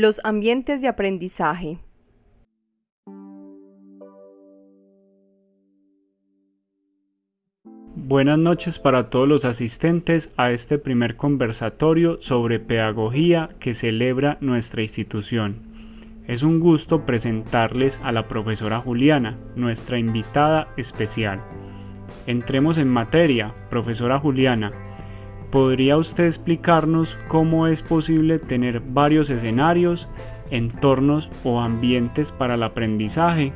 Los ambientes de aprendizaje. Buenas noches para todos los asistentes a este primer conversatorio sobre pedagogía que celebra nuestra institución. Es un gusto presentarles a la profesora Juliana, nuestra invitada especial. Entremos en materia, profesora Juliana. ¿Podría usted explicarnos cómo es posible tener varios escenarios, entornos o ambientes para el aprendizaje?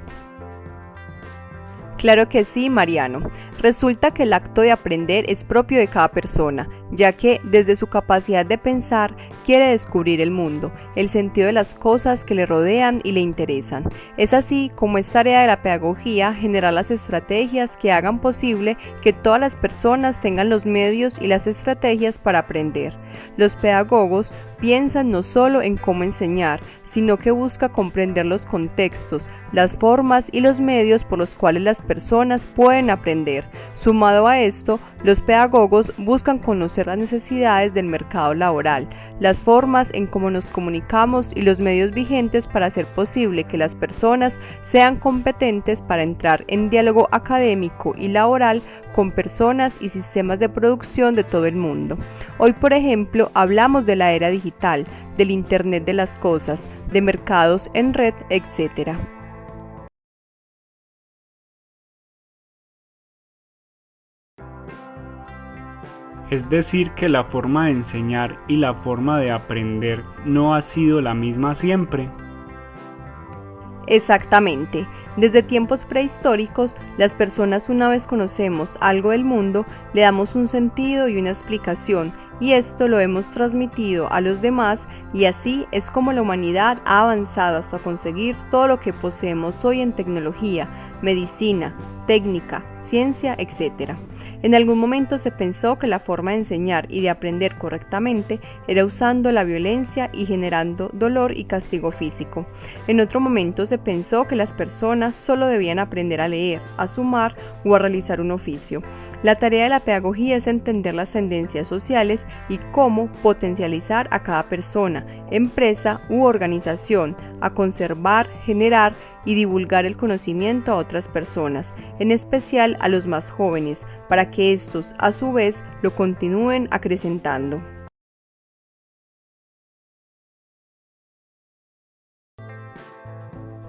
Claro que sí, Mariano. Resulta que el acto de aprender es propio de cada persona, ya que desde su capacidad de pensar quiere descubrir el mundo, el sentido de las cosas que le rodean y le interesan. Es así como es tarea de la pedagogía generar las estrategias que hagan posible que todas las personas tengan los medios y las estrategias para aprender. Los pedagogos piensan no solo en cómo enseñar, sino que busca comprender los contextos, las formas y los medios por los cuales las personas pueden aprender. Sumado a esto, los pedagogos buscan conocer las necesidades del mercado laboral, las formas en cómo nos comunicamos y los medios vigentes para hacer posible que las personas sean competentes para entrar en diálogo académico y laboral con personas y sistemas de producción de todo el mundo. Hoy, por ejemplo, hablamos de la era digital, del Internet de las Cosas, de mercados en red, etc. Es decir, que la forma de enseñar y la forma de aprender no ha sido la misma siempre. Exactamente. Desde tiempos prehistóricos, las personas una vez conocemos algo del mundo, le damos un sentido y una explicación, y esto lo hemos transmitido a los demás, y así es como la humanidad ha avanzado hasta conseguir todo lo que poseemos hoy en tecnología, medicina, técnica, ciencia, etc. En algún momento se pensó que la forma de enseñar y de aprender correctamente era usando la violencia y generando dolor y castigo físico. En otro momento se pensó que las personas solo debían aprender a leer, a sumar o a realizar un oficio. La tarea de la pedagogía es entender las tendencias sociales y cómo potencializar a cada persona, empresa u organización a conservar, generar y divulgar el conocimiento a otras personas, en especial a los más jóvenes, para que estos a su vez lo continúen acrecentando.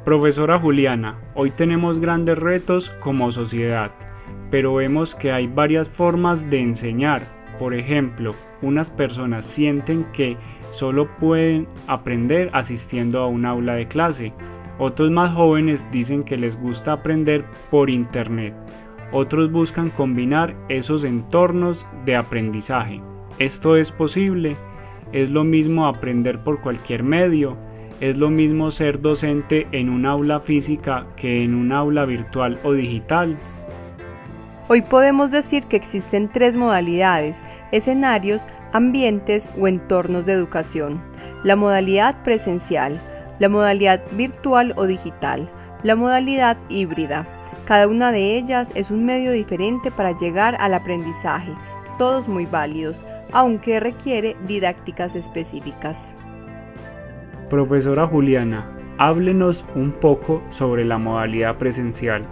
Profesora Juliana, hoy tenemos grandes retos como sociedad, pero vemos que hay varias formas de enseñar. Por ejemplo, unas personas sienten que solo pueden aprender asistiendo a un aula de clase, otros más jóvenes dicen que les gusta aprender por Internet. Otros buscan combinar esos entornos de aprendizaje. ¿Esto es posible? ¿Es lo mismo aprender por cualquier medio? ¿Es lo mismo ser docente en un aula física que en un aula virtual o digital? Hoy podemos decir que existen tres modalidades, escenarios, ambientes o entornos de educación. La modalidad presencial, la modalidad virtual o digital, la modalidad híbrida. Cada una de ellas es un medio diferente para llegar al aprendizaje, todos muy válidos, aunque requiere didácticas específicas. Profesora Juliana, háblenos un poco sobre la modalidad presencial.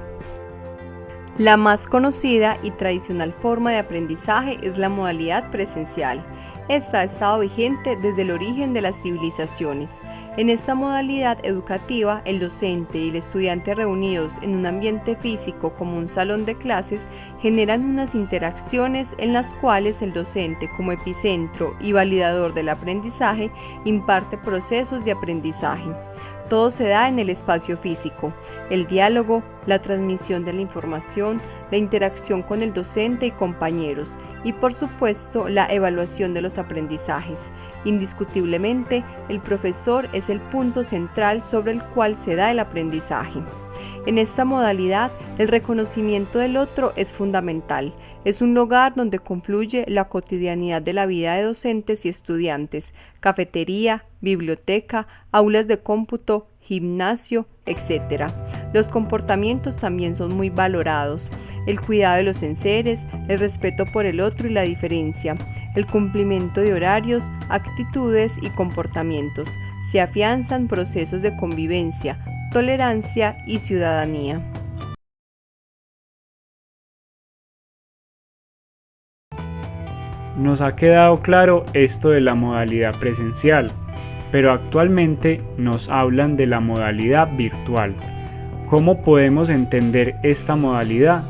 La más conocida y tradicional forma de aprendizaje es la modalidad presencial. Esta ha estado vigente desde el origen de las civilizaciones. En esta modalidad educativa, el docente y el estudiante reunidos en un ambiente físico como un salón de clases generan unas interacciones en las cuales el docente como epicentro y validador del aprendizaje imparte procesos de aprendizaje. Todo se da en el espacio físico, el diálogo, la transmisión de la información, la interacción con el docente y compañeros y por supuesto la evaluación de los aprendizajes. Indiscutiblemente, el profesor es el punto central sobre el cual se da el aprendizaje. En esta modalidad, el reconocimiento del otro es fundamental. Es un lugar donde confluye la cotidianidad de la vida de docentes y estudiantes, cafetería, biblioteca, aulas de cómputo, gimnasio, etc. Los comportamientos también son muy valorados. El cuidado de los enseres, el respeto por el otro y la diferencia, el cumplimiento de horarios, actitudes y comportamientos. se afianzan procesos de convivencia, tolerancia y ciudadanía. Nos ha quedado claro esto de la modalidad presencial, pero actualmente nos hablan de la modalidad virtual. ¿Cómo podemos entender esta modalidad?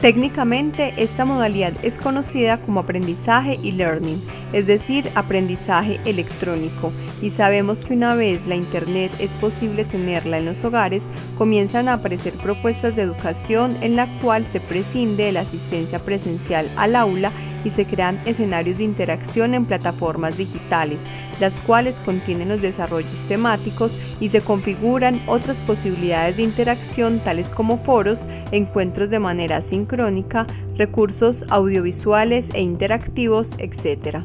Técnicamente, esta modalidad es conocida como aprendizaje y learning, es decir, aprendizaje electrónico, y sabemos que una vez la Internet es posible tenerla en los hogares, comienzan a aparecer propuestas de educación en la cual se prescinde de la asistencia presencial al aula y se crean escenarios de interacción en plataformas digitales, las cuales contienen los desarrollos temáticos y se configuran otras posibilidades de interacción tales como foros, encuentros de manera sincrónica, recursos audiovisuales e interactivos, etc.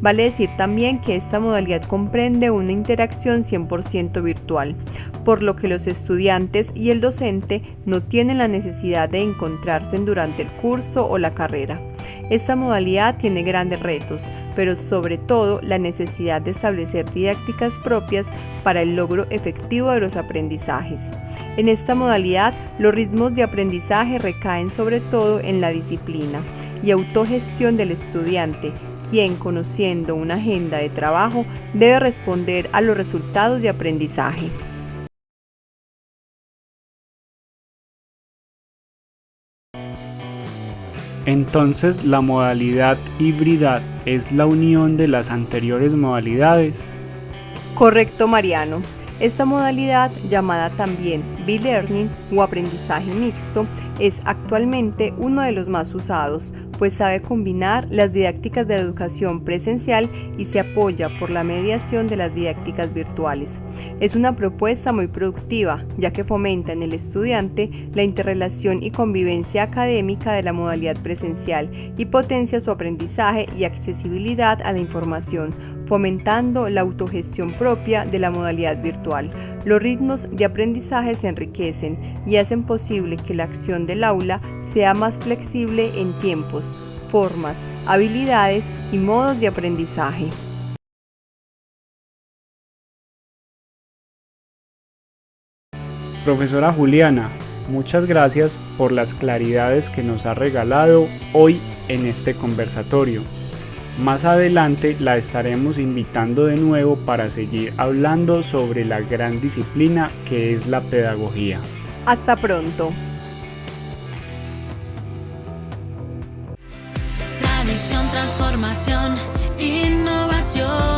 Vale decir también que esta modalidad comprende una interacción 100% virtual, por lo que los estudiantes y el docente no tienen la necesidad de encontrarse durante el curso o la carrera. Esta modalidad tiene grandes retos, pero sobre todo la necesidad de establecer didácticas propias para el logro efectivo de los aprendizajes. En esta modalidad, los ritmos de aprendizaje recaen sobre todo en la disciplina y autogestión del estudiante, quien, conociendo una agenda de trabajo, debe responder a los resultados de aprendizaje. Entonces la modalidad híbrida es la unión de las anteriores modalidades. Correcto, Mariano. Esta modalidad, llamada también B-Learning o aprendizaje mixto, es actualmente uno de los más usados, pues sabe combinar las didácticas de educación presencial y se apoya por la mediación de las didácticas virtuales. Es una propuesta muy productiva, ya que fomenta en el estudiante la interrelación y convivencia académica de la modalidad presencial y potencia su aprendizaje y accesibilidad a la información, fomentando la autogestión propia de la modalidad virtual. Los ritmos de aprendizaje se enriquecen y hacen posible que la acción del aula sea más flexible en tiempos, formas, habilidades y modos de aprendizaje. Profesora Juliana, muchas gracias por las claridades que nos ha regalado hoy en este conversatorio. Más adelante la estaremos invitando de nuevo para seguir hablando sobre la gran disciplina que es la pedagogía. Hasta pronto. Tradición, transformación, innovación.